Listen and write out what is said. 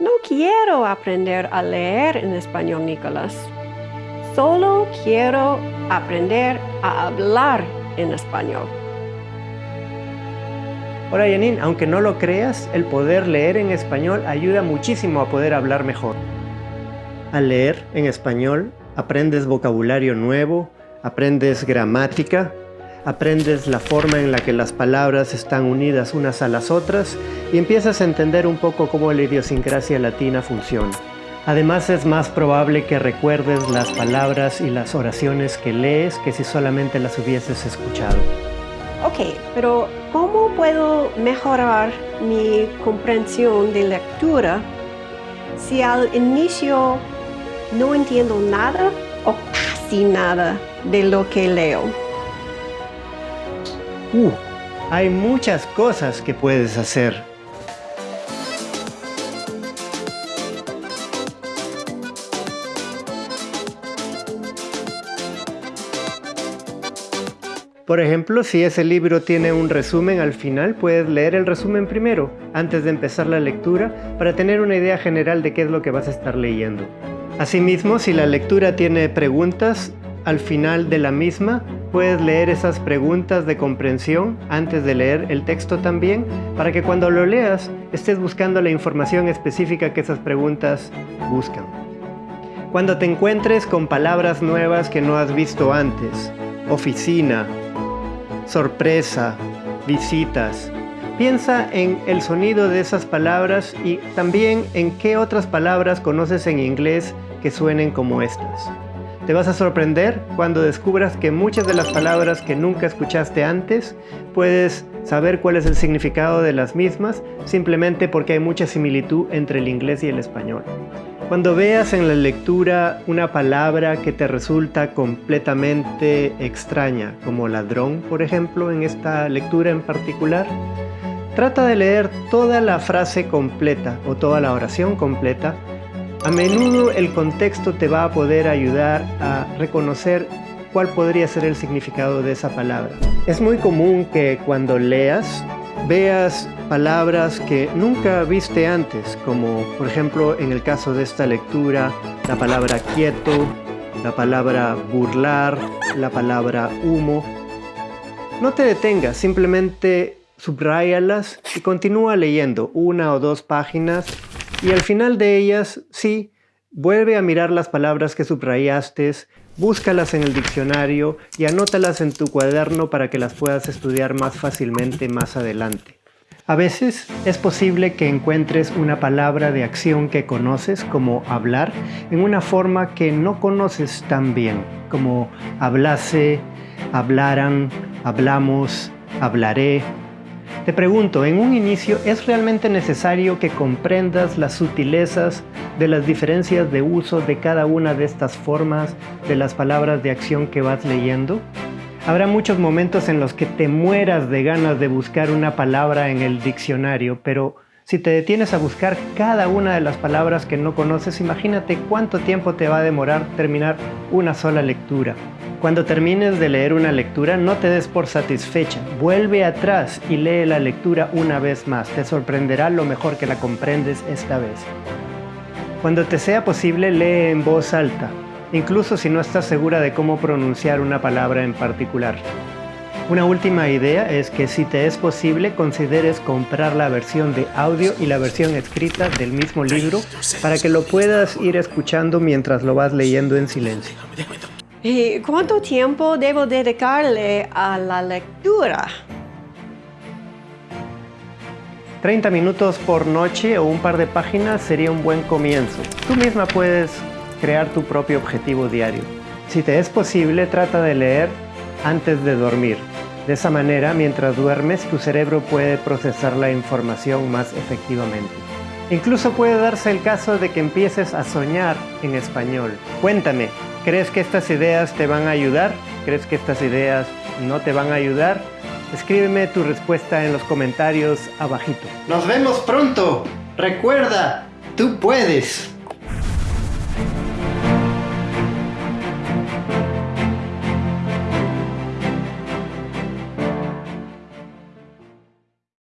No quiero aprender a leer en español, Nicolás. Solo quiero aprender a hablar en español. Ahora, Janine, aunque no lo creas, el poder leer en español ayuda muchísimo a poder hablar mejor. Al leer en español, aprendes vocabulario nuevo, aprendes gramática, aprendes la forma en la que las palabras están unidas unas a las otras y empiezas a entender un poco cómo la idiosincrasia latina funciona. Además es más probable que recuerdes las palabras y las oraciones que lees que si solamente las hubieses escuchado. Ok, pero ¿cómo puedo mejorar mi comprensión de lectura si al inicio no entiendo nada o casi nada de lo que leo? Uh, hay muchas cosas que puedes hacer. Por ejemplo, si ese libro tiene un resumen al final, puedes leer el resumen primero, antes de empezar la lectura, para tener una idea general de qué es lo que vas a estar leyendo. Asimismo, si la lectura tiene preguntas, al final de la misma puedes leer esas preguntas de comprensión antes de leer el texto también, para que cuando lo leas estés buscando la información específica que esas preguntas buscan. Cuando te encuentres con palabras nuevas que no has visto antes, oficina, sorpresa, visitas. Piensa en el sonido de esas palabras y también en qué otras palabras conoces en inglés que suenen como estas. Te vas a sorprender cuando descubras que muchas de las palabras que nunca escuchaste antes puedes saber cuál es el significado de las mismas simplemente porque hay mucha similitud entre el inglés y el español. Cuando veas en la lectura una palabra que te resulta completamente extraña, como ladrón, por ejemplo, en esta lectura en particular, trata de leer toda la frase completa o toda la oración completa. A menudo el contexto te va a poder ayudar a reconocer cuál podría ser el significado de esa palabra. Es muy común que cuando leas veas palabras que nunca viste antes, como por ejemplo en el caso de esta lectura, la palabra quieto, la palabra burlar, la palabra humo. No te detengas, simplemente subrayalas y continúa leyendo una o dos páginas y al final de ellas, sí, vuelve a mirar las palabras que subrayaste, búscalas en el diccionario y anótalas en tu cuaderno para que las puedas estudiar más fácilmente más adelante. A veces es posible que encuentres una palabra de acción que conoces, como hablar, en una forma que no conoces tan bien, como hablase, hablaran, hablamos, hablaré. Te pregunto, en un inicio, ¿es realmente necesario que comprendas las sutilezas de las diferencias de uso de cada una de estas formas de las palabras de acción que vas leyendo? Habrá muchos momentos en los que te mueras de ganas de buscar una palabra en el diccionario, pero si te detienes a buscar cada una de las palabras que no conoces, imagínate cuánto tiempo te va a demorar terminar una sola lectura. Cuando termines de leer una lectura, no te des por satisfecha. Vuelve atrás y lee la lectura una vez más. Te sorprenderá lo mejor que la comprendes esta vez. Cuando te sea posible, lee en voz alta incluso si no estás segura de cómo pronunciar una palabra en particular. Una última idea es que si te es posible consideres comprar la versión de audio y la versión escrita del mismo libro para que lo puedas ir escuchando mientras lo vas leyendo en silencio. ¿Y cuánto tiempo debo dedicarle a la lectura? 30 minutos por noche o un par de páginas sería un buen comienzo. Tú misma puedes crear tu propio objetivo diario. Si te es posible, trata de leer antes de dormir. De esa manera, mientras duermes, tu cerebro puede procesar la información más efectivamente. Incluso puede darse el caso de que empieces a soñar en español. Cuéntame, ¿crees que estas ideas te van a ayudar? ¿Crees que estas ideas no te van a ayudar? Escríbeme tu respuesta en los comentarios abajito. ¡Nos vemos pronto! Recuerda, tú puedes.